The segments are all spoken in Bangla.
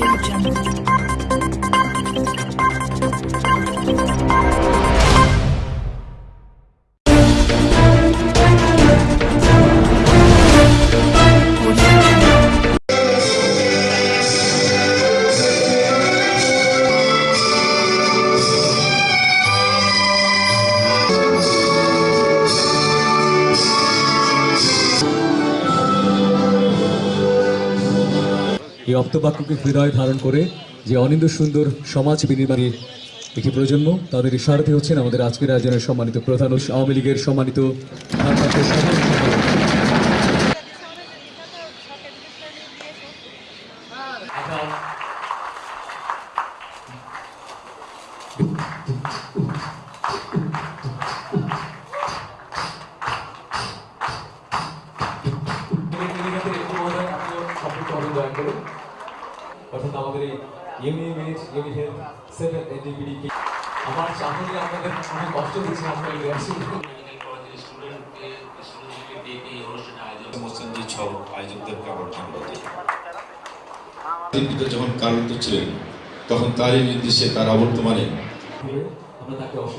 Audio Jungle. এই অপ্তবাক্যকে হৃদয় ধারণ করে যে অনিন্দ সুন্দর সমাজ বিনির্মাণের একটি প্রজন্ম, তাদের সারথি হচ্ছেন আমাদের আজকের আয়োজনের সম্মানিত প্রধান আওয়ামী লীগের সম্মানিত ভারপ্রাপ্ত সাধারণ সম্পাদক। অর্থাৎ আমাদের এই ইউনিমেট ইউনিহেলথ সেভেন এনডিপিডি আমার চাহনি আপনাদের অনেক কষ্ট দিচ্ছে আপনার রিয়াকশন মোস্তানজি সব আয়োজকদেরকে আবার ধন্যবাদ দিই। তিনি পিতা যখন কারারুদ্ধ ছিলেন তখন তারই নির্দেশে তার অবর্তমানে আমরা তাকে এবং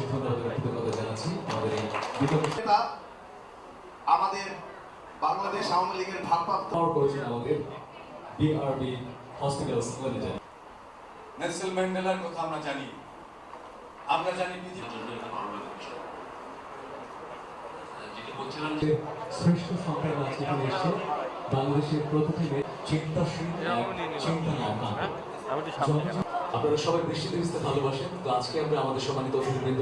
কৃতজ্ঞতা জানাচ্ছি। আমাদের আমাদের বাংলাদেশ আওয়ামী লীগের ভারপ্রাপ্ত পাওয়ার করেছেন আমাদের। বিআরবি হসপিটালস লিমিটেড নেলসন ম্যান্ডেলার কথা আমরা জানি। আমরা জানি শ্রেষ্ঠ সন্তান আজকে এখানে এসছে। বাংলাদেশের প্রতিটি চিন্তাশীল চিন্তা আপনারা সবাই বৃষ্টি দিতে ভালোবাসেন। তো আজকে আমরা আমাদের সম্মানিত অতিথিবৃন্দ